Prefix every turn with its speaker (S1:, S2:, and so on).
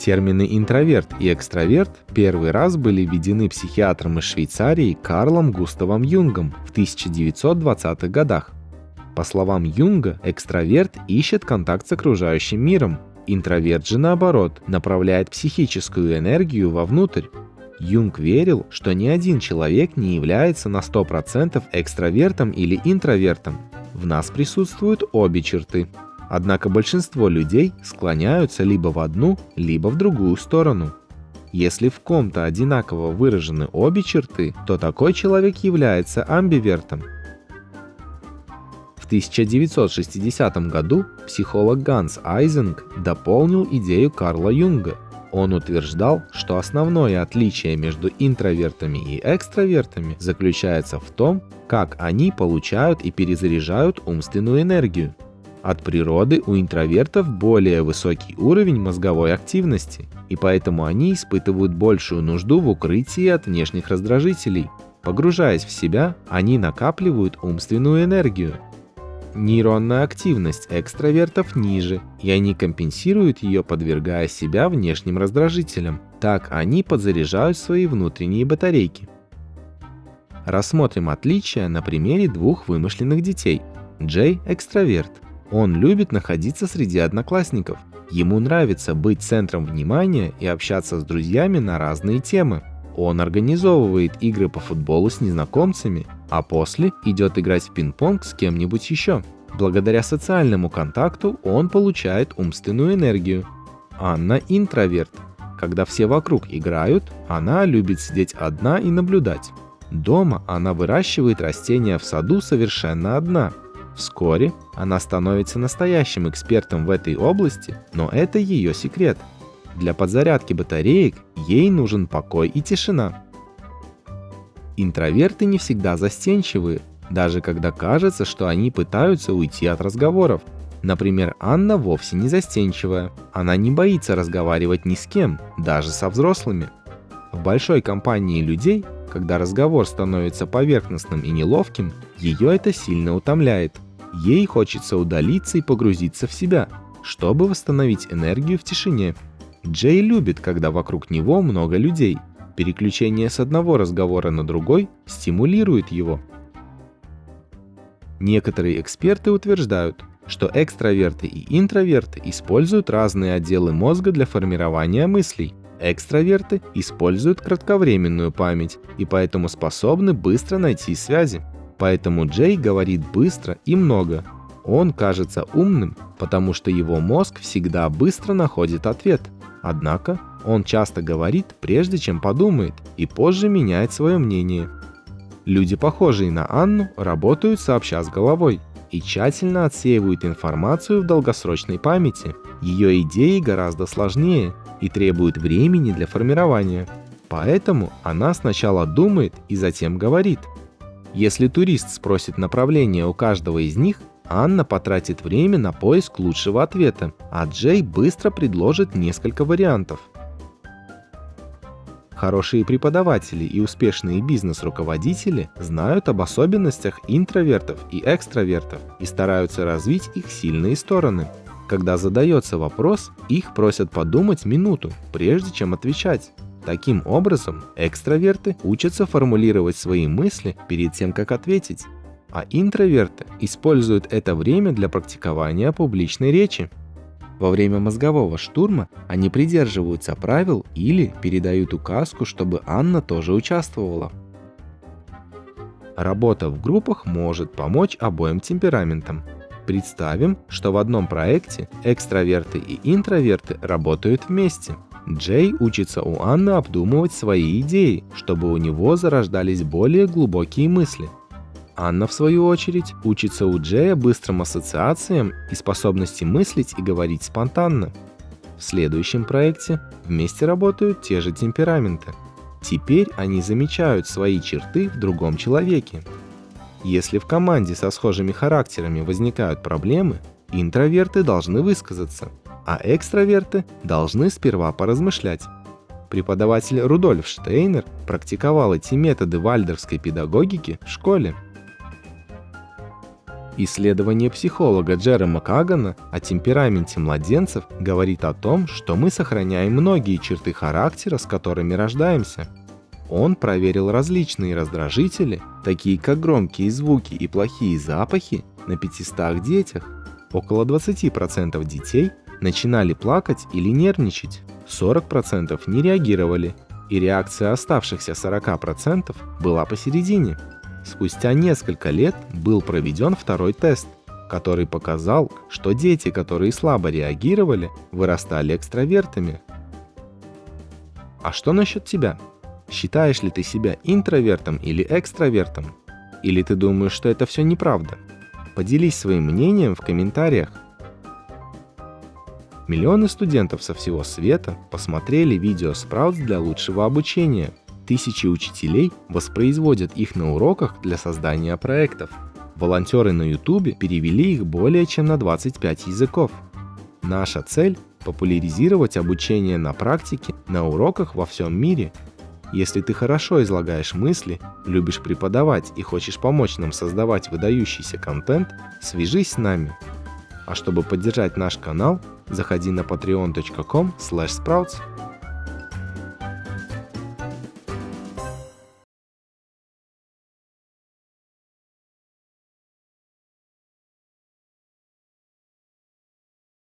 S1: Термины интроверт и экстраверт первый раз были введены психиатром из Швейцарии Карлом Густавом Юнгом в 1920-х годах. По словам Юнга, экстраверт ищет контакт с окружающим миром, интроверт же наоборот направляет психическую энергию вовнутрь. Юнг верил, что ни один человек не является на 100% экстравертом или интровертом. В нас присутствуют обе черты. Однако большинство людей склоняются либо в одну, либо в другую сторону. Если в ком-то одинаково выражены обе черты, то такой человек является амбивертом. В 1960 году психолог Ганс Айзенг дополнил идею Карла Юнга. Он утверждал, что основное отличие между интровертами и экстравертами заключается в том, как они получают и перезаряжают умственную энергию. От природы у интровертов более высокий уровень мозговой активности, и поэтому они испытывают большую нужду в укрытии от внешних раздражителей. Погружаясь в себя, они накапливают умственную энергию. Нейронная активность экстравертов ниже, и они компенсируют ее, подвергая себя внешним раздражителям. Так они подзаряжают свои внутренние батарейки. Рассмотрим отличия на примере двух вымышленных детей. Джей – экстраверт, он любит находиться среди одноклассников. Ему нравится быть центром внимания и общаться с друзьями на разные темы. Он организовывает игры по футболу с незнакомцами, а после идет играть в пинг-понг с кем-нибудь еще. Благодаря социальному контакту он получает умственную энергию. Анна интроверт. Когда все вокруг играют, она любит сидеть одна и наблюдать. Дома она выращивает растения в саду совершенно одна – Вскоре она становится настоящим экспертом в этой области, но это ее секрет. Для подзарядки батареек ей нужен покой и тишина. Интроверты не всегда застенчивые, даже когда кажется, что они пытаются уйти от разговоров. Например, Анна вовсе не застенчивая. Она не боится разговаривать ни с кем, даже со взрослыми. В большой компании людей, когда разговор становится поверхностным и неловким, ее это сильно утомляет – Ей хочется удалиться и погрузиться в себя, чтобы восстановить энергию в тишине. Джей любит, когда вокруг него много людей. Переключение с одного разговора на другой стимулирует его. Некоторые эксперты утверждают, что экстраверты и интроверты используют разные отделы мозга для формирования мыслей. Экстраверты используют кратковременную память и поэтому способны быстро найти связи. Поэтому Джей говорит быстро и много. Он кажется умным, потому что его мозг всегда быстро находит ответ. Однако он часто говорит, прежде чем подумает, и позже меняет свое мнение. Люди, похожие на Анну, работают сообща с головой и тщательно отсеивают информацию в долгосрочной памяти. Ее идеи гораздо сложнее и требуют времени для формирования. Поэтому она сначала думает и затем говорит – если турист спросит направление у каждого из них, Анна потратит время на поиск лучшего ответа, а Джей быстро предложит несколько вариантов. Хорошие преподаватели и успешные бизнес-руководители знают об особенностях интровертов и экстравертов и стараются развить их сильные стороны. Когда задается вопрос, их просят подумать минуту, прежде чем отвечать. Таким образом, экстраверты учатся формулировать свои мысли перед тем, как ответить, а интроверты используют это время для практикования публичной речи. Во время мозгового штурма они придерживаются правил или передают указку, чтобы Анна тоже участвовала. Работа в группах может помочь обоим темпераментам. Представим, что в одном проекте экстраверты и интроверты работают вместе – Джей учится у Анны обдумывать свои идеи, чтобы у него зарождались более глубокие мысли. Анна, в свою очередь, учится у Джея быстрым ассоциациям и способности мыслить и говорить спонтанно. В следующем проекте вместе работают те же темпераменты. Теперь они замечают свои черты в другом человеке. Если в команде со схожими характерами возникают проблемы, интроверты должны высказаться – а экстраверты должны сперва поразмышлять. Преподаватель Рудольф Штейнер практиковал эти методы вальдорфской педагогики в школе. Исследование психолога Джерома Кагана о темпераменте младенцев говорит о том, что мы сохраняем многие черты характера, с которыми рождаемся. Он проверил различные раздражители, такие как громкие звуки и плохие запахи, на 500 детях. Около 20% детей начинали плакать или нервничать, 40% не реагировали, и реакция оставшихся 40% была посередине. Спустя несколько лет был проведен второй тест, который показал, что дети, которые слабо реагировали, вырастали экстравертами. А что насчет тебя? Считаешь ли ты себя интровертом или экстравертом? Или ты думаешь, что это все неправда? Поделись своим мнением в комментариях. Миллионы студентов со всего света посмотрели видео Sprouts для лучшего обучения. Тысячи учителей воспроизводят их на уроках для создания проектов. Волонтеры на YouTube перевели их более чем на 25 языков. Наша цель – популяризировать обучение на практике на уроках во всем мире – если ты хорошо излагаешь мысли, любишь преподавать и хочешь помочь нам создавать выдающийся контент, свяжись с нами. А чтобы поддержать наш канал, заходи на patreon.com sprouts